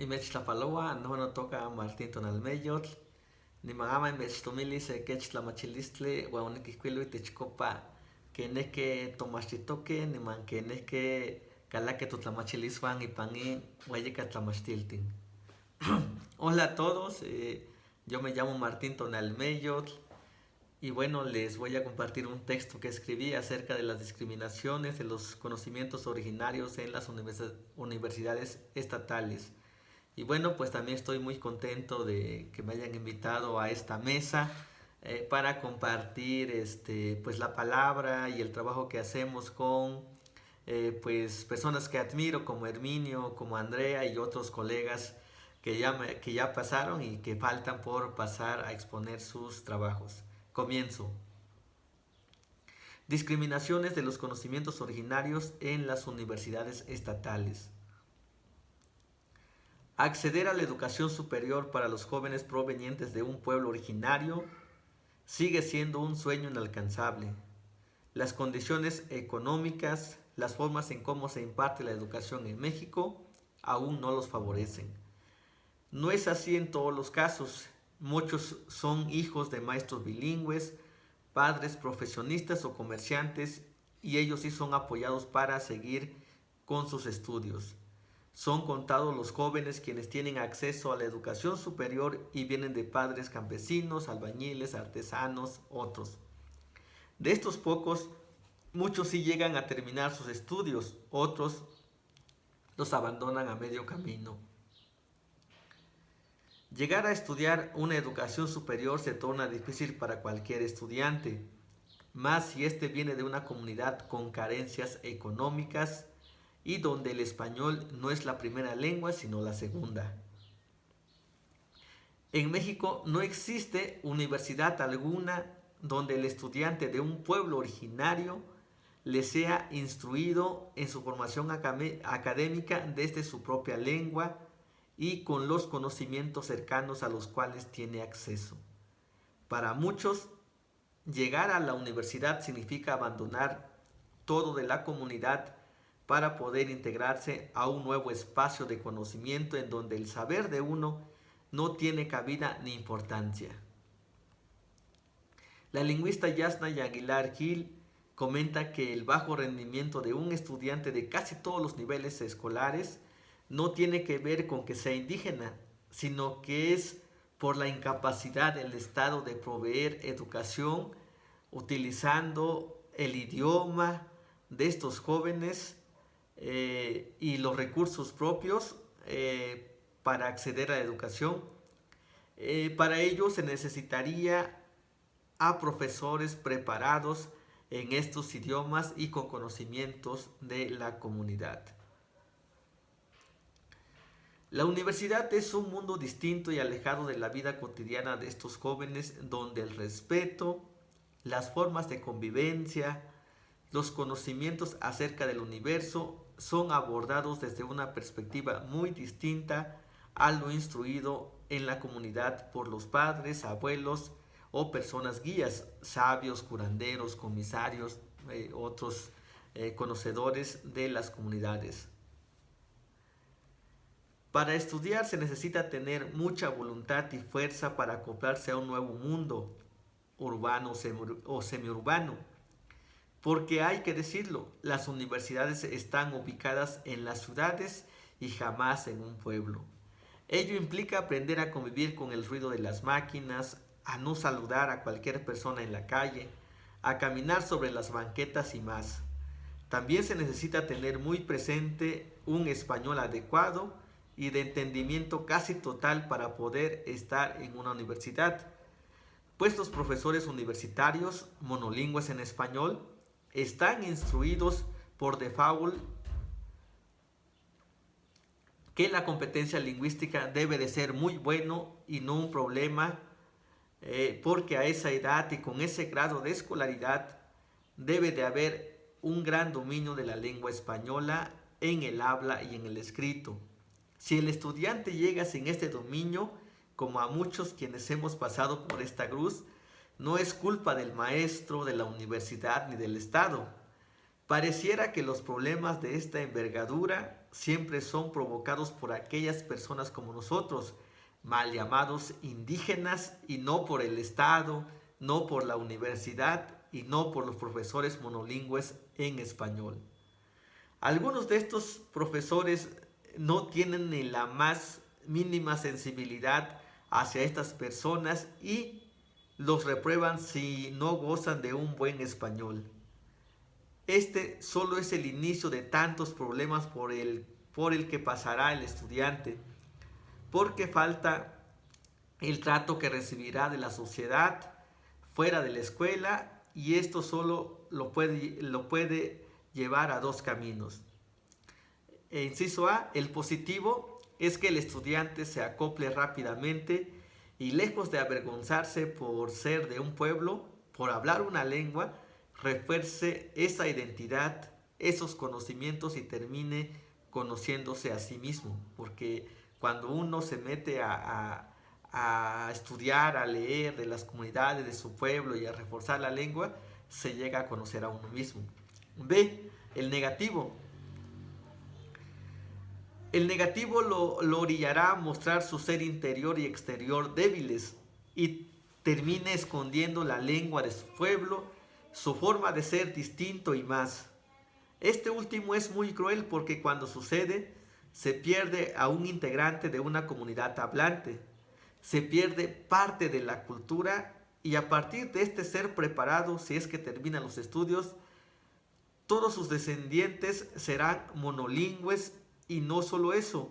Imechtlapaloa, no no toca Martín Tonalmeyotl, ni magama imechtomili se quechtlamachilistli, huaoniquihcuilo itechcopa que nehque tomachtitoque, niman que nehque calaque totlamachiliswan ipan in hueyica tlamachtiltin. Hola a todos, eh, yo me llamo Martín Tonalmeyotl y bueno, les voy a compartir un texto que escribí acerca de las discriminaciones de los conocimientos originarios en las universidades estatales. Y bueno, pues también estoy muy contento de que me hayan invitado a esta mesa eh, para compartir este, pues la palabra y el trabajo que hacemos con eh, pues personas que admiro como Herminio, como Andrea y otros colegas que ya, que ya pasaron y que faltan por pasar a exponer sus trabajos. Comienzo. Discriminaciones de los conocimientos originarios en las universidades estatales. Acceder a la educación superior para los jóvenes provenientes de un pueblo originario sigue siendo un sueño inalcanzable. Las condiciones económicas, las formas en cómo se imparte la educación en México aún no los favorecen. No es así en todos los casos. Muchos son hijos de maestros bilingües, padres profesionistas o comerciantes y ellos sí son apoyados para seguir con sus estudios. Son contados los jóvenes quienes tienen acceso a la educación superior y vienen de padres campesinos, albañiles, artesanos, otros. De estos pocos, muchos sí llegan a terminar sus estudios, otros los abandonan a medio camino. Llegar a estudiar una educación superior se torna difícil para cualquier estudiante, más si éste viene de una comunidad con carencias económicas, y donde el español no es la primera lengua sino la segunda. En México no existe universidad alguna donde el estudiante de un pueblo originario le sea instruido en su formación académica desde su propia lengua y con los conocimientos cercanos a los cuales tiene acceso. Para muchos, llegar a la universidad significa abandonar todo de la comunidad para poder integrarse a un nuevo espacio de conocimiento en donde el saber de uno no tiene cabida ni importancia. La lingüista Yasna Aguilar Gil comenta que el bajo rendimiento de un estudiante de casi todos los niveles escolares no tiene que ver con que sea indígena, sino que es por la incapacidad del Estado de proveer educación utilizando el idioma de estos jóvenes eh, y los recursos propios eh, para acceder a la educación. Eh, para ello se necesitaría a profesores preparados en estos idiomas y con conocimientos de la comunidad. La universidad es un mundo distinto y alejado de la vida cotidiana de estos jóvenes donde el respeto, las formas de convivencia, los conocimientos acerca del universo son abordados desde una perspectiva muy distinta a lo instruido en la comunidad por los padres, abuelos o personas guías, sabios, curanderos, comisarios, eh, otros eh, conocedores de las comunidades. Para estudiar se necesita tener mucha voluntad y fuerza para acoplarse a un nuevo mundo, urbano o semiurbano porque hay que decirlo, las universidades están ubicadas en las ciudades y jamás en un pueblo. Ello implica aprender a convivir con el ruido de las máquinas, a no saludar a cualquier persona en la calle, a caminar sobre las banquetas y más. También se necesita tener muy presente un español adecuado y de entendimiento casi total para poder estar en una universidad, pues los profesores universitarios monolingües en español están instruidos por default que la competencia lingüística debe de ser muy bueno y no un problema eh, porque a esa edad y con ese grado de escolaridad debe de haber un gran dominio de la lengua española en el habla y en el escrito. Si el estudiante llega sin este dominio, como a muchos quienes hemos pasado por esta cruz, no es culpa del maestro, de la universidad ni del Estado. Pareciera que los problemas de esta envergadura siempre son provocados por aquellas personas como nosotros, mal llamados indígenas, y no por el Estado, no por la universidad y no por los profesores monolingües en español. Algunos de estos profesores no tienen ni la más mínima sensibilidad hacia estas personas y los reprueban si no gozan de un buen español. Este solo es el inicio de tantos problemas por el, por el que pasará el estudiante, porque falta el trato que recibirá de la sociedad fuera de la escuela y esto solo lo puede, lo puede llevar a dos caminos. E inciso A, el positivo es que el estudiante se acople rápidamente y lejos de avergonzarse por ser de un pueblo, por hablar una lengua, refuerce esa identidad, esos conocimientos y termine conociéndose a sí mismo. Porque cuando uno se mete a, estudiar, a leer de las comunidades de su pueblo y a reforzar la lengua, se llega a conocer a uno mismo. B. El negativo. El negativo lo, lo orillará a mostrar su ser interior y exterior débiles y termine escondiendo la lengua de su pueblo su forma de ser distinto y más. Este último es muy cruel porque cuando sucede, se pierde a un integrante de una comunidad hablante, se pierde parte de la cultura y a partir de este ser preparado, si es que terminan los estudios, todos sus descendientes serán monolingües y no solo eso,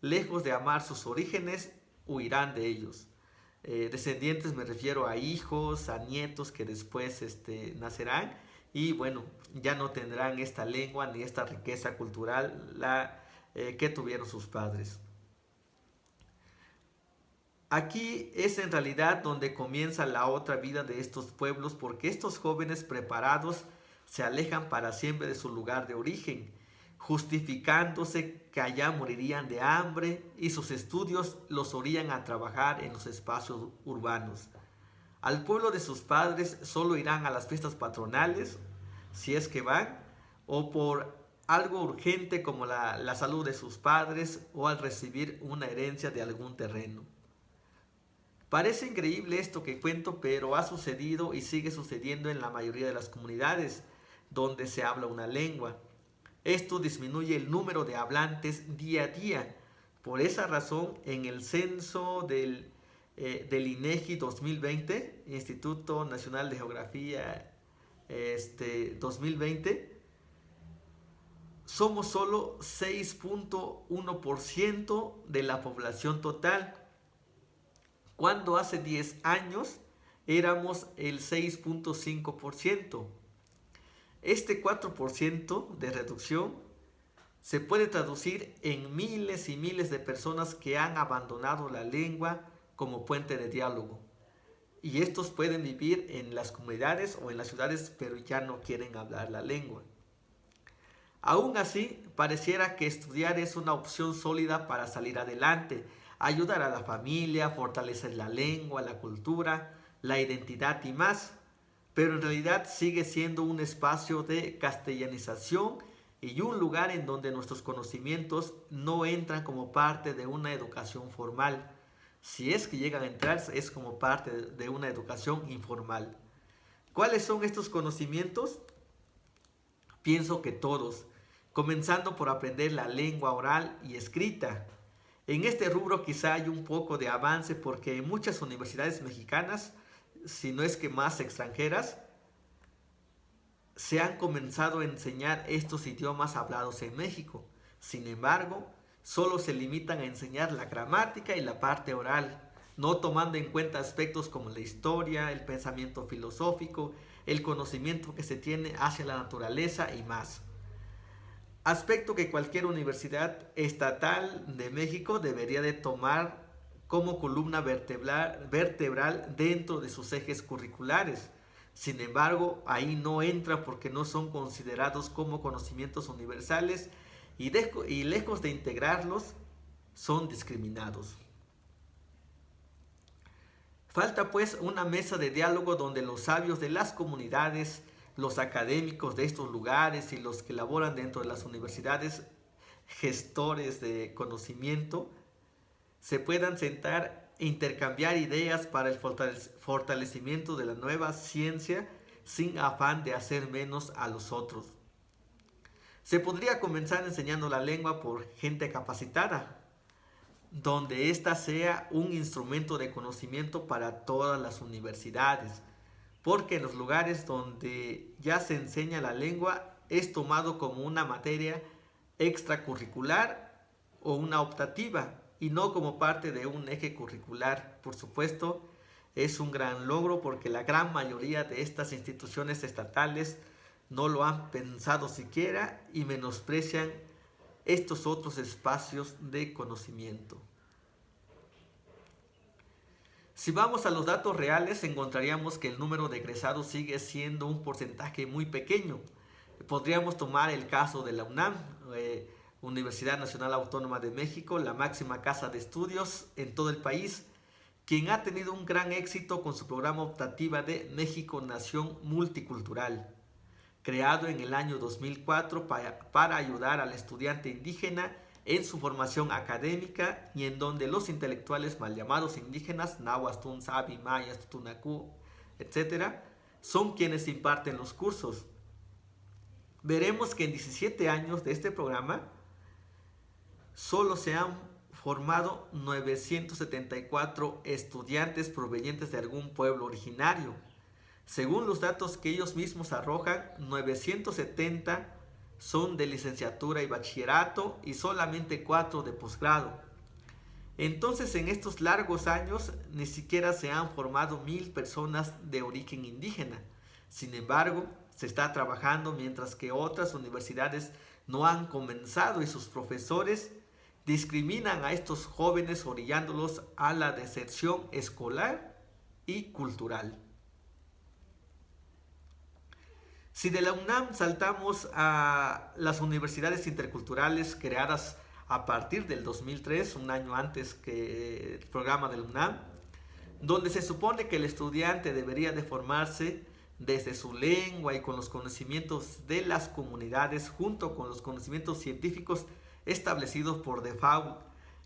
lejos de amar sus orígenes, huirán de ellos. Eh, descendientes me refiero a hijos, a nietos que después este, nacerán y bueno, ya no tendrán esta lengua ni esta riqueza cultural la, eh, que tuvieron sus padres. Aquí es en realidad donde comienza la otra vida de estos pueblos porque estos jóvenes preparados se alejan para siempre de su lugar de origen justificándose que allá morirían de hambre y sus estudios los orían a trabajar en los espacios urbanos. Al pueblo de sus padres solo irán a las fiestas patronales, si es que van, o por algo urgente como la, la salud de sus padres o al recibir una herencia de algún terreno. Parece increíble esto que cuento, pero ha sucedido y sigue sucediendo en la mayoría de las comunidades donde se habla una lengua. Esto disminuye el número de hablantes día a día. Por esa razón, en el censo del, eh, INEGI 2020, Instituto Nacional de Geografía este, 2020, somos solo 6.1% de la población total, cuando hace 10 años éramos el 6.5%. Este 4% de reducción se puede traducir en miles y miles de personas que han abandonado la lengua como puente de diálogo. Y estos pueden vivir en las comunidades o en las ciudades, pero ya no quieren hablar la lengua. Aún así, pareciera que estudiar es una opción sólida para salir adelante, ayudar a la familia, fortalecer la lengua, la cultura, la identidad y más pero en realidad sigue siendo un espacio de castellanización y un lugar en donde nuestros conocimientos no entran como parte de una educación formal. Si es que llegan a entrar, es como parte de una educación informal. ¿Cuáles son estos conocimientos? Pienso que todos, comenzando por aprender la lengua oral y escrita. En este rubro quizá hay un poco de avance porque en muchas universidades mexicanas si no es que más extranjeras, se han comenzado a enseñar estos idiomas hablados en México. Sin embargo, solo se limitan a enseñar la gramática y la parte oral, no tomando en cuenta aspectos como la historia, el pensamiento filosófico, el conocimiento que se tiene hacia la naturaleza y más. Aspecto que cualquier universidad estatal de México debería de tomar como columna vertebral, dentro de sus ejes curriculares. Sin embargo, ahí no entra porque no son considerados como conocimientos universales y, y lejos de integrarlos, son discriminados. Falta pues una mesa de diálogo donde los sabios de las comunidades los académicos de estos lugares y los que laboran dentro de las universidades, gestores de conocimiento, se puedan sentar e intercambiar ideas para el fortalecimiento de la nueva ciencia sin afán de hacer menos a los otros. Se podría comenzar enseñando la lengua por gente capacitada, donde ésta sea un instrumento de conocimiento para todas las universidades, porque en los lugares donde ya se enseña la lengua es tomado como una materia extracurricular o una optativa y no como parte de un eje curricular. Por supuesto, es un gran logro porque la gran mayoría de estas instituciones estatales no lo han pensado siquiera y menosprecian estos otros espacios de conocimiento. Si vamos a los datos reales, encontraríamos que el número de egresados sigue siendo un porcentaje muy pequeño. Podríamos tomar el caso de la UNAM, eh, Universidad Nacional Autónoma de México, la máxima casa de estudios en todo el país, quien ha tenido un gran éxito con su programa optativa de México Nación Multicultural creado en el año 2004 para, ayudar al estudiante indígena en su formación académica y en donde los intelectuales mal llamados indígenas, Nahuastun, Sabi, Mayas, Tutunacú, etc., son quienes imparten los cursos. Veremos que en 17 años de este programa solo se han formado 974 estudiantes provenientes de algún pueblo originario según los datos que ellos mismos arrojan, 970 son de licenciatura y bachillerato y solamente 4 de posgrado. Entonces en estos largos años ni siquiera se han formado mil personas de origen indígena. Sin embargo, se está trabajando mientras que otras universidades no han comenzado y sus profesores discriminan a estos jóvenes orillándolos a la deserción escolar y cultural. Si de la UNAM saltamos a las universidades interculturales creadas a partir del 2003, un año antes que el programa de la UNAM, donde se supone que el estudiante debería de formarse desde su lengua y con los conocimientos de las comunidades junto con los conocimientos científicos establecidos por default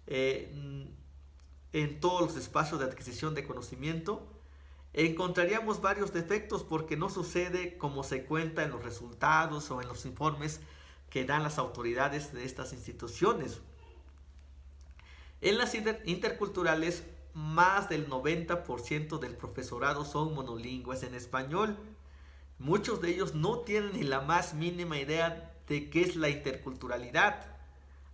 eh, en todos los espacios de adquisición de conocimiento, encontraríamos varios defectos porque no sucede como se cuenta en los resultados o en los informes que dan las autoridades de estas instituciones. En las interculturales, más del 90% del profesorado son monolingües en español. Muchos de ellos no tienen ni la más mínima idea de qué es la interculturalidad.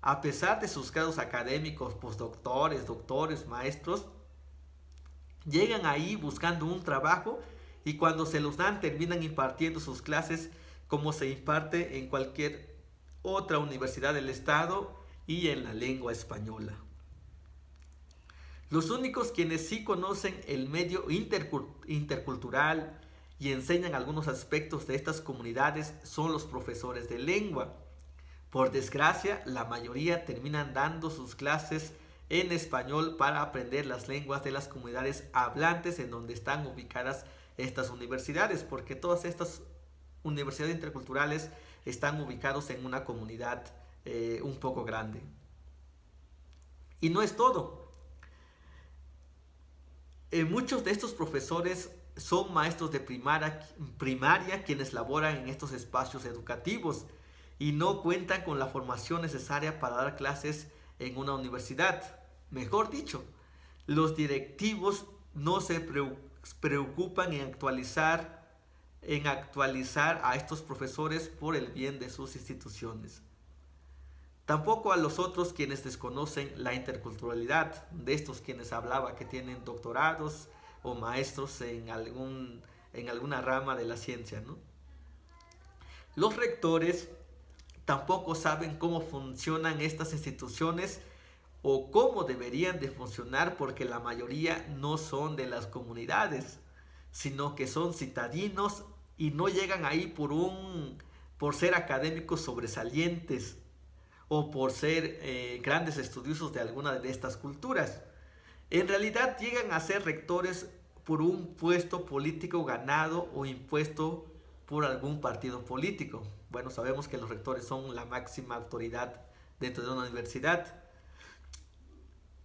A pesar de sus grados académicos, postdoctores, doctores, maestros, Llegan ahí buscando un trabajo y cuando se los dan terminan impartiendo sus clases como se imparte en cualquier otra universidad del estado y en la lengua española. Los únicos quienes sí conocen el medio intercultural y enseñan algunos aspectos de estas comunidades son los profesores de lengua. Por desgracia, la mayoría terminan dando sus clases en español para aprender las lenguas de las comunidades hablantes en donde están ubicadas estas universidades, porque todas estas universidades interculturales están ubicados en una comunidad eh, un poco grande. Y no es todo. Eh, muchos de estos profesores son maestros de primaria, primaria quienes laboran en estos espacios educativos y no cuentan con la formación necesaria para dar clases en una universidad. Mejor dicho, los directivos no se preocupan en actualizar, en actualizar a estos profesores por el bien de sus instituciones. Tampoco a los otros quienes desconocen la interculturalidad, de estos quienes hablaba que tienen doctorados o maestros en, algún, en alguna rama de la ciencia. Los rectores tampoco saben cómo funcionan estas instituciones o cómo deberían de funcionar porque la mayoría no son de las comunidades, sino que son citadinos y no llegan ahí por un por ser académicos sobresalientes o por ser eh, grandes estudiosos de alguna de estas culturas. En realidad llegan a ser rectores por un puesto político ganado o impuesto por algún partido político. Bueno, sabemos que los rectores son la máxima autoridad dentro de una universidad.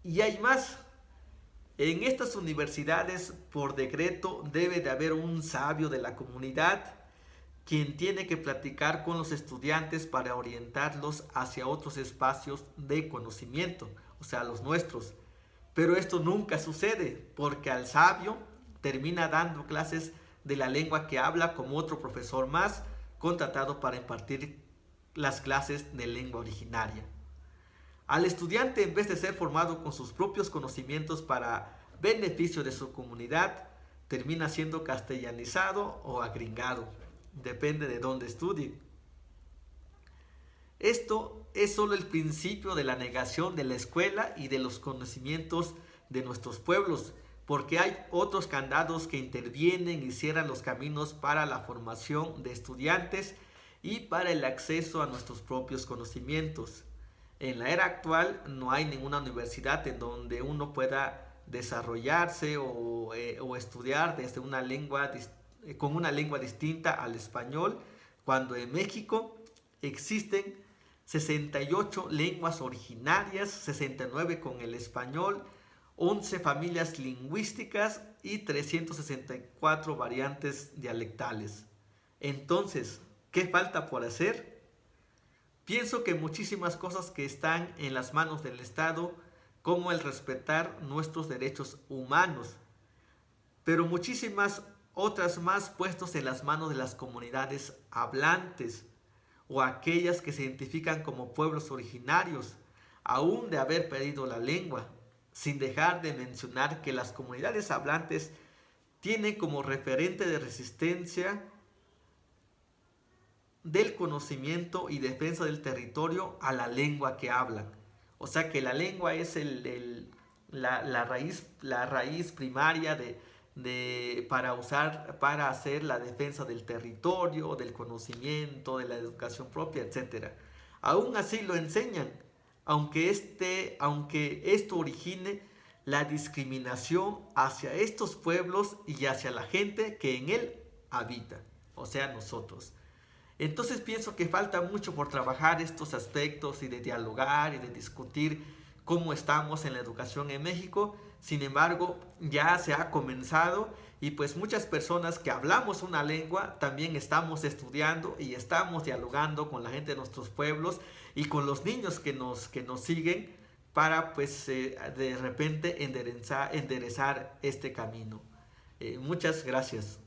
Y hay más. En estas universidades, por decreto, debe de haber un sabio de la comunidad quien tiene que platicar con los estudiantes para orientarlos hacia otros espacios de conocimiento, o sea, los nuestros. Pero esto nunca sucede, porque al sabio termina dando clases de la lengua que habla como otro profesor más contratado para impartir las clases de lengua originaria. Al estudiante, en vez de ser formado con sus propios conocimientos para beneficio de su comunidad, termina siendo castellanizado o agringado. Depende de dónde estudie. Esto es solo el principio de la negación de la escuela y de los conocimientos de nuestros pueblos, porque hay otros candados que intervienen y cierran los caminos para la formación de estudiantes y para el acceso a nuestros propios conocimientos. En la era actual no hay ninguna universidad en donde uno pueda desarrollarse o, eh, estudiar desde una lengua eh, con una lengua distinta al español, cuando en México existen 68 lenguas originarias, 69 con el español, 11 familias lingüísticas y 364 variantes dialectales. Entonces, ¿qué falta por hacer? Pienso que muchísimas cosas que están en las manos del Estado, como el respetar nuestros derechos humanos, pero muchísimas otras más puestos en las manos de las comunidades hablantes o aquellas que se identifican como pueblos originarios, aún de haber perdido la lengua sin dejar de mencionar que las comunidades hablantes tienen como referente de resistencia del conocimiento y defensa del territorio a la lengua que hablan. O sea que la lengua es la, raíz, la raíz primaria de, para usar, para hacer la defensa del territorio, del conocimiento, de la educación propia, etc. Aún así lo enseñan, aunque, este, aunque esto origine la discriminación hacia estos pueblos y hacia la gente que en él habita, o sea, nosotros. Entonces pienso que falta mucho por trabajar estos aspectos y de dialogar y de discutir cómo estamos en la educación en México. Sin embargo, ya se ha comenzado y pues muchas personas que hablamos una lengua también estamos estudiando y estamos dialogando con la gente de nuestros pueblos y con los niños que nos, que nos siguen para pues eh, de repente enderezar, este camino. Eh, muchas gracias.